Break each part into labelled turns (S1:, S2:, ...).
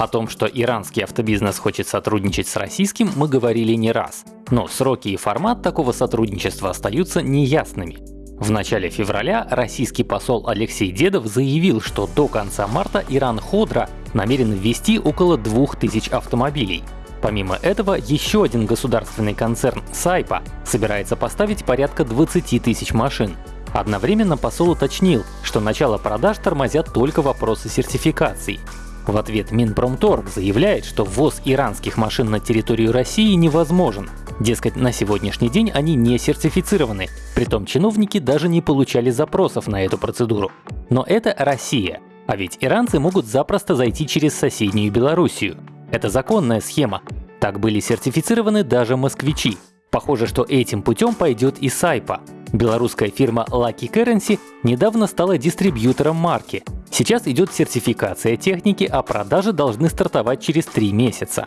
S1: О том, что иранский автобизнес хочет сотрудничать с российским, мы говорили не раз. Но сроки и формат такого сотрудничества остаются неясными. В начале февраля российский посол Алексей Дедов заявил, что до конца марта Иран Ходра намерен ввести около 2000 автомобилей. Помимо этого, еще один государственный концерн Сайпа собирается поставить порядка 20 тысяч машин. Одновременно посол уточнил, что начало продаж тормозят только вопросы сертификаций. В ответ Минпромторг заявляет, что ввоз иранских машин на территорию России невозможен. Дескать, на сегодняшний день они не сертифицированы, притом чиновники даже не получали запросов на эту процедуру. Но это Россия, а ведь иранцы могут запросто зайти через соседнюю Белоруссию. Это законная схема. Так были сертифицированы даже москвичи. Похоже, что этим путем пойдет и Сайпа. Белорусская фирма Lucky Currency недавно стала дистрибьютором марки. Сейчас идет сертификация техники, а продажи должны стартовать через три месяца.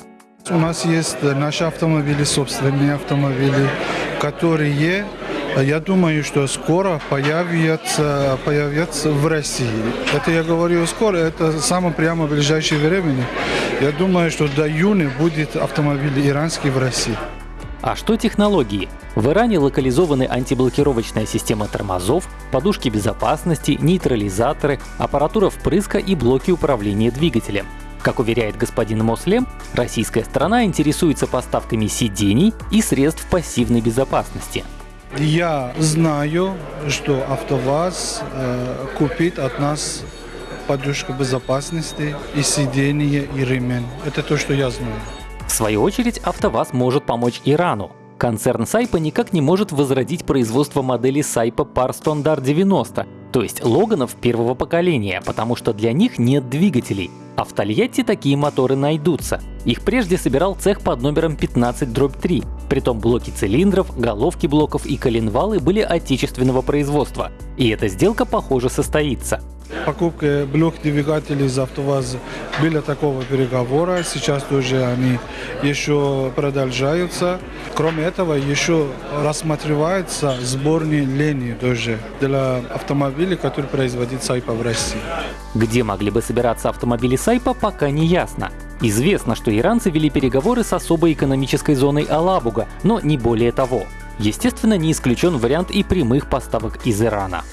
S2: У нас есть наши автомобили, собственные автомобили, которые я думаю, что скоро появятся, появятся в России. Это я говорю скоро, это самое прямо ближайшее время. Я думаю, что до июня будет автомобиль иранский в России.
S1: А что технологии? В Иране локализованы антиблокировочная система тормозов, подушки безопасности, нейтрализаторы, аппаратура впрыска и блоки управления двигателем. Как уверяет господин Мослем, российская сторона интересуется поставками сидений и средств пассивной безопасности.
S2: Я знаю, что АвтоВАЗ э, купит от нас подушку безопасности и сиденье и ремень. Это то, что я знаю.
S1: В свою очередь, АвтоВАЗ может помочь Ирану. Концерн Сайпа никак не может возродить производство модели Сайпа Standard 90, то есть Логанов первого поколения, потому что для них нет двигателей. А в Тольятти такие моторы найдутся. Их прежде собирал цех под номером 15-3. Притом блоки цилиндров, головки блоков и коленвалы были отечественного производства. И эта сделка, похоже, состоится.
S2: Покупка блок двигателей из АвтоВАЗа были такого переговора. Сейчас тоже они еще продолжаются. Кроме этого, еще рассматривается сборные линии тоже для автомобилей, которые производит Сайпа в России.
S1: Где могли бы собираться автомобили Сайпа, пока не ясно. Известно, что иранцы вели переговоры с особой экономической зоной Алабуга, но не более того. Естественно, не исключен вариант и прямых поставок из Ирана.